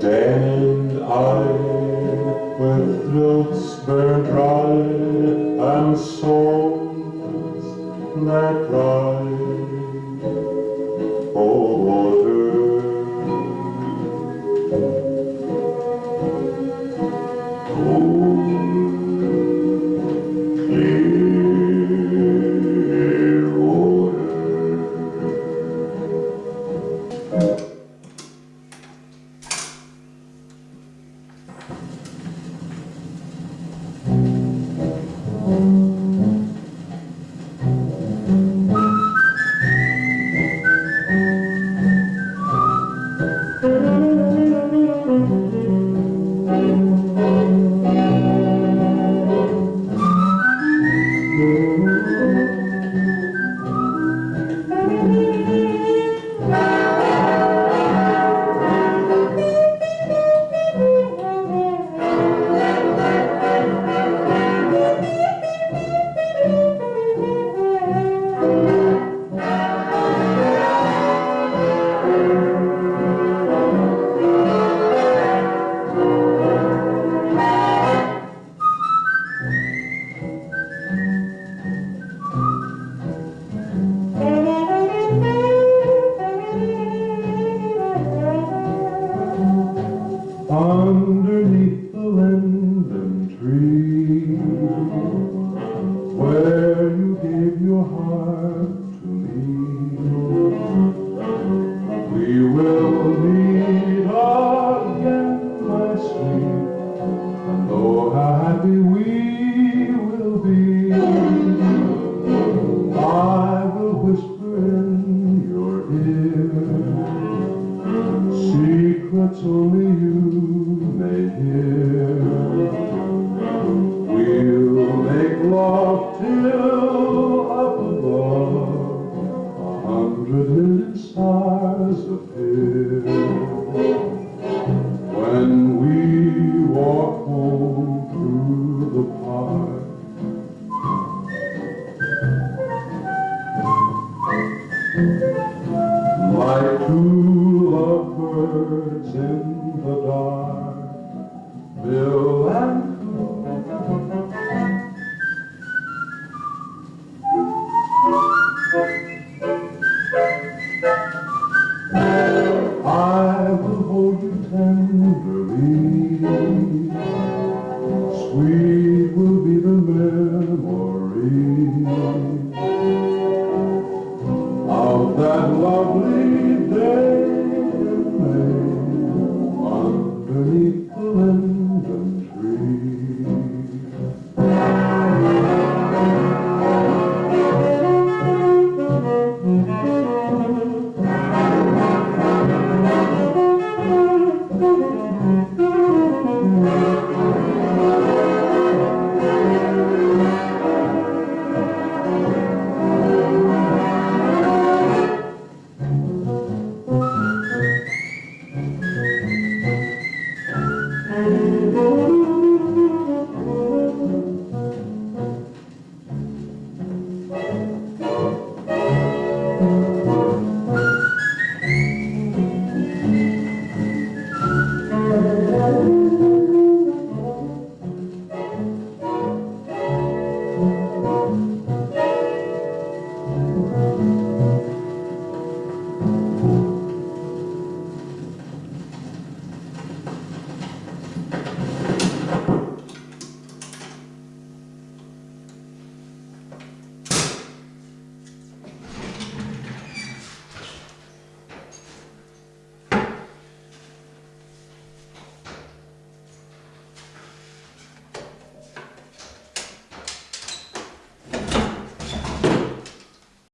And I, Mm-hmm. Underneath the linden tree, where you gave your heart to me, we will meet again, my sweet, and oh, how happy we will be. I will whisper in your ear secrets like two lovebirds in the dark, Bill and I will hold you tenderly. Sweet will be the memory of that lovely